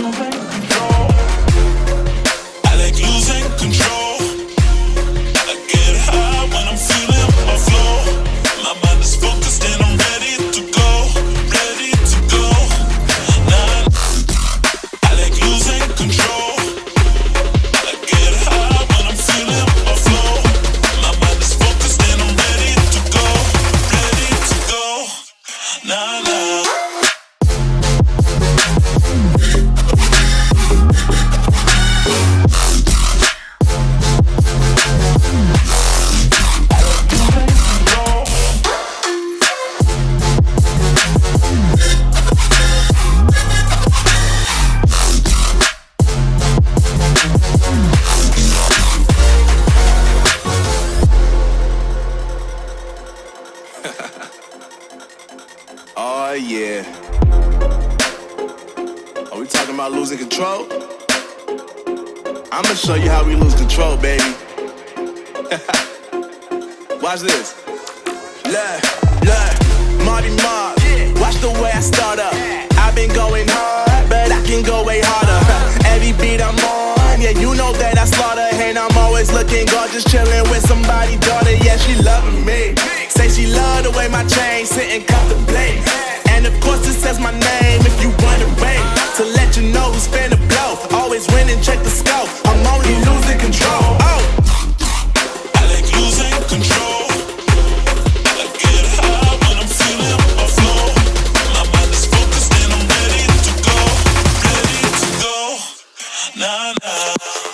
moment Oh yeah. Are we talking about losing control? I'ma show you how we lose control, baby. Watch this. Look, look, Marty Mark. Watch the way I start up. I've been going hard, but I can go way harder. Uh-huh. Every beat I'm on, yeah, you know that I slaughter. And I'm always looking gorgeous, chilling with somebody's daughter. Yeah, she loving me. Say she love the way my chain sitting, cut the blade. la la.